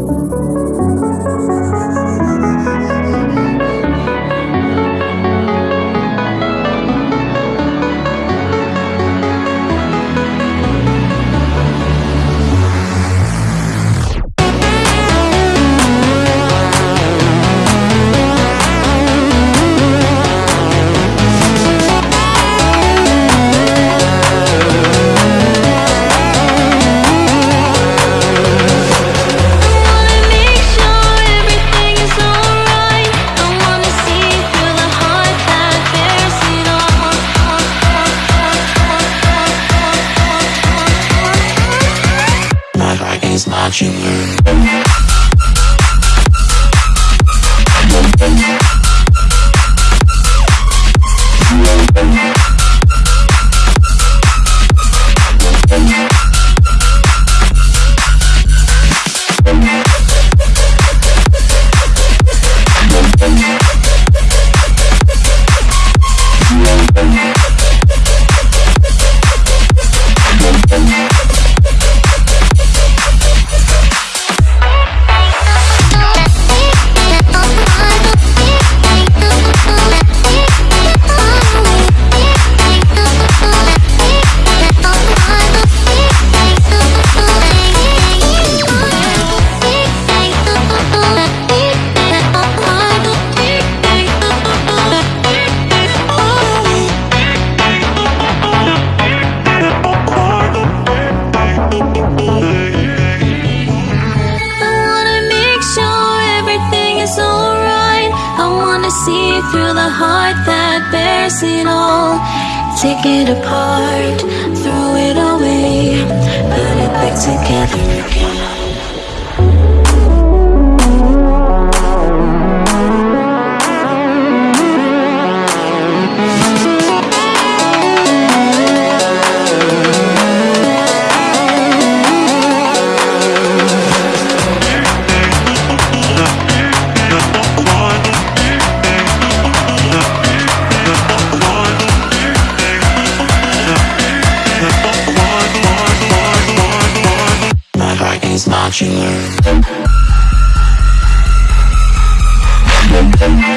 Música is marching see through the heart that bears it all. Take it apart, throw it away, put it back together heart is